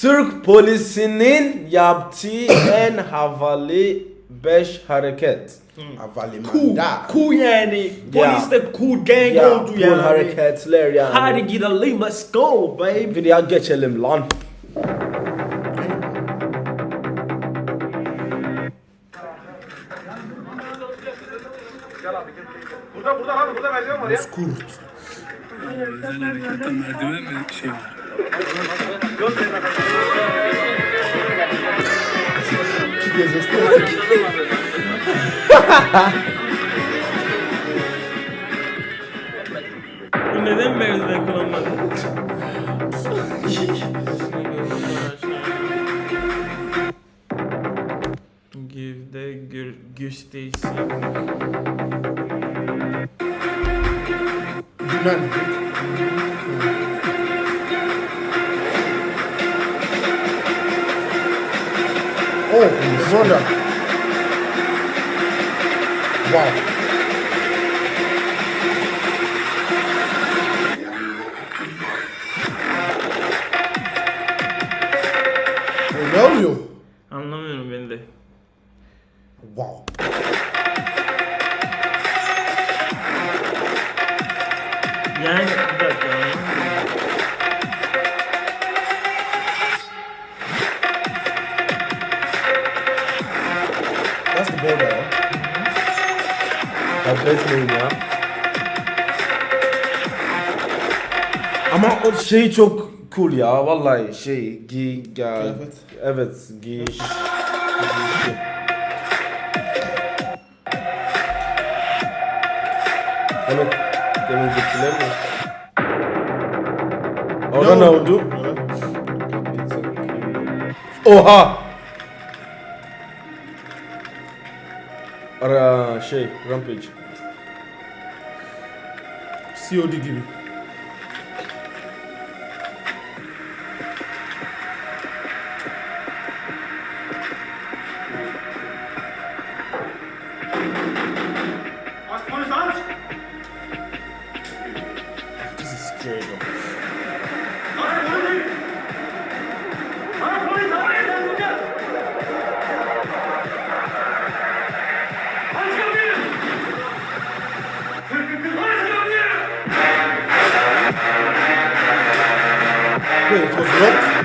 Türk polisinin yaptığı en havalı 5 hareket. Cool, cool yani. Ya. Polis de cool gang Ya oldu cool yani. hareketler yani. Hadi gidelim, let's go baby. Videoya geçelim lan. Bozkurt. Özel harekette merdiven mi şey var? Bu neden merdiven kullanmadı? Give the gür gösterisi. Yunan. Zonda. Wow. Ne oluyor? Anlamıyorum ben de. Wow. Yani bir dakika. Affetmeyin ya. Ama o şey çok cool ya vallahi şey giy ya, Kıyafet. evet giy Evet demindekiler mi? Orada ne oldu? Oha! Ara şey Rampage. COD gibi. Wait, it was.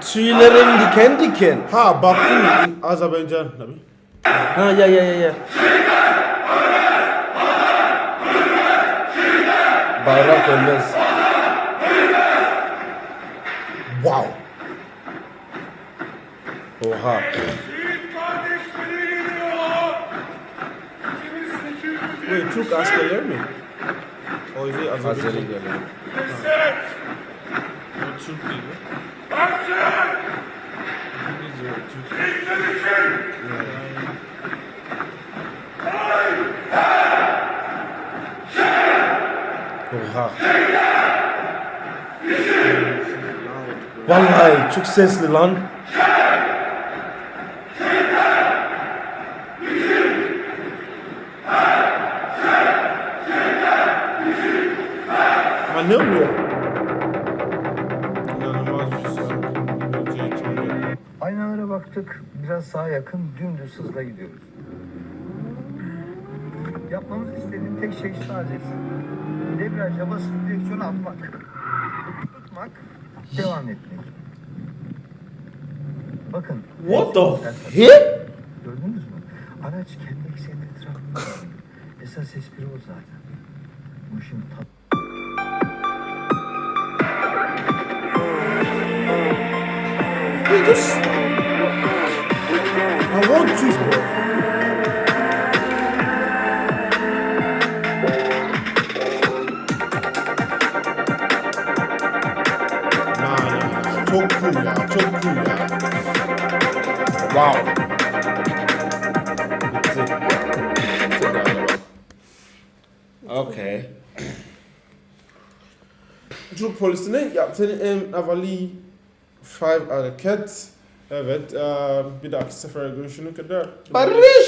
Tüylerim diken diken. Ha, Baku in Azerbaijan. Nabi. Ha ya ya ya ya. Bayrak ölmez. Oha. Wait, Türk askerler mi? O is it Azeri Azerbaijan? geliyor. O Türk gibi. İngilizce Türk. Oha. Vallahi çok sesli lan. Ama ne oluyor? İnanılmaz bir şey. Geleceği hiç anlıyorum. Aynalara baktık. Biraz sağa yakın dümdüz hızla gidiyoruz. Yapmamız istediğim tek şey sadece debriyaja basıp direksiyonu atmak. Tutmak, devam etmek. Bakın. What the Esas- He? Gördünüz mü? Araç kendi ekseninin etrafında. Esas espri o zaten. Bu işin tat Just... I want nah. Çok cool ya, çok cool ya. Wow. Okay. Türk polisinin yaptığı en havalı Five hareket. Evet. bir dahaki sefere görüşene kadar. Barış!